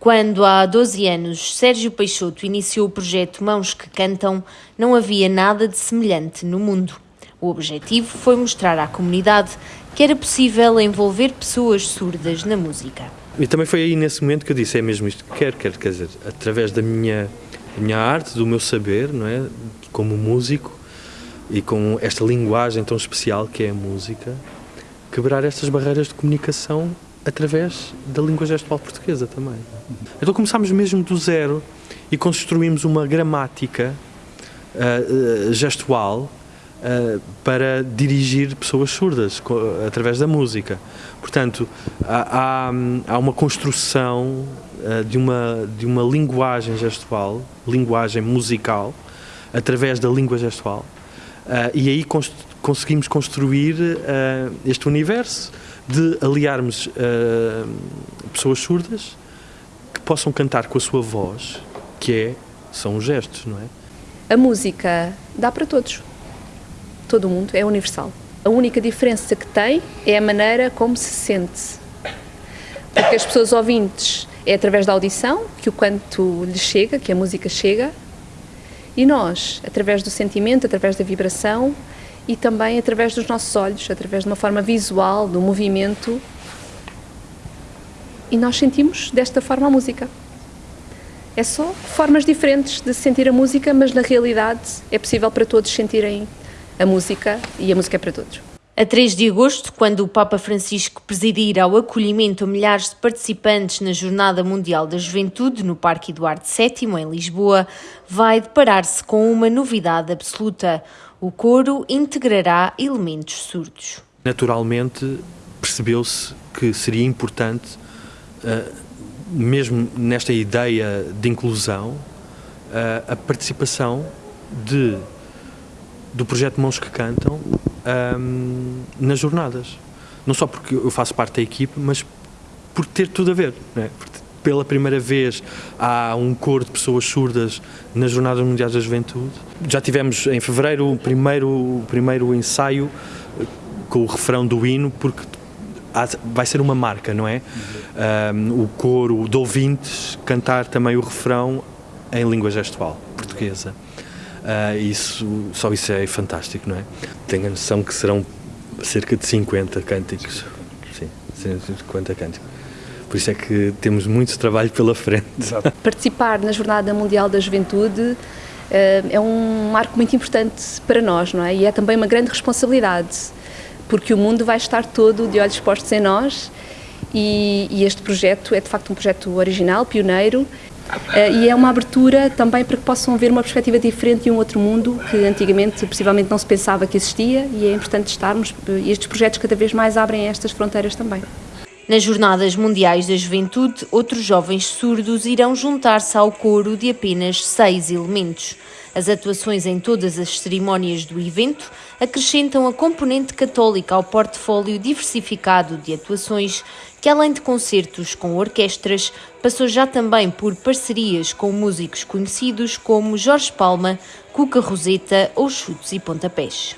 Quando há 12 anos Sérgio Peixoto iniciou o projeto Mãos que Cantam, não havia nada de semelhante no mundo. O objetivo foi mostrar à comunidade que era possível envolver pessoas surdas na música. E também foi aí nesse momento que eu disse: é mesmo isto que quero, quero quer dizer, através da minha, da minha arte, do meu saber, não é? Como músico e com esta linguagem tão especial que é a música, quebrar estas barreiras de comunicação através da língua gestual portuguesa também. Então começámos mesmo do zero e construímos uma gramática uh, uh, gestual uh, para dirigir pessoas surdas através da música. Portanto, há, há, uma construção de, uma, de uma linguagem gestual, linguagem musical, através da língua gestual, e aí conseguimos construir este universo de aliarmos uh, pessoas surdas que possam cantar com a sua voz, que é, são os gestos, não é? A música dá para todos. Todo mundo é universal. A única diferença que tem é a maneira como se sente. Porque as pessoas ouvintes é através da audição que o canto lhes chega, que a música chega, e nós, através do sentimento, através da vibração, e também através dos nossos olhos, através de uma forma visual, do movimento. E nós sentimos desta forma a música. É só formas diferentes de sentir a música, mas na realidade é possível para todos sentirem a música e a música é para todos. A 3 de agosto, quando o Papa Francisco presidir ao acolhimento a milhares de participantes na Jornada Mundial da Juventude no Parque Eduardo VII, em Lisboa, vai deparar-se com uma novidade absoluta. O coro integrará elementos surdos. Naturalmente, percebeu-se que seria importante, uh, mesmo nesta ideia de inclusão, uh, a participação de, do projeto Mãos que Cantam um, nas jornadas. Não só porque eu faço parte da equipe, mas por ter tudo a ver. É? pela primeira vez há um coro de pessoas surdas nas Jornadas Mundiais da Juventude. Já tivemos em fevereiro o primeiro, o primeiro ensaio eh, com o refrão do hino, porque vai ser uma marca, não é? Um, o coro de ouvintes cantar também o refrão em língua gestual portuguesa. Uh, isso, só isso é fantástico, não é? Tenho a noção que serão cerca de 50 cânticos. Sim, 50 cânticos. Por isso é que temos muito trabalho pela frente. Exato. Participar na Jornada Mundial da Juventude eh, é um marco muito importante para nós, não é? E é também uma grande responsabilidade, porque o mundo vai estar todo de olhos postos em nós e, e este projeto é de facto um projeto original, pioneiro e é uma abertura também para que possam ver uma perspectiva diferente de um outro mundo que antigamente possivelmente não se pensava que existia e é importante estarmos e estes projetos cada vez mais abrem estas fronteiras também. Nas Jornadas Mundiais da Juventude, outros jovens surdos irão juntar-se ao coro de apenas seis elementos. As atuações em todas as cerimónias do evento acrescentam a componente católica ao portfólio diversificado de atuações, que além de concertos com orquestras, passou já também por parcerias com músicos conhecidos como Jorge Palma, Cuca Roseta ou Chutes e Pontapés.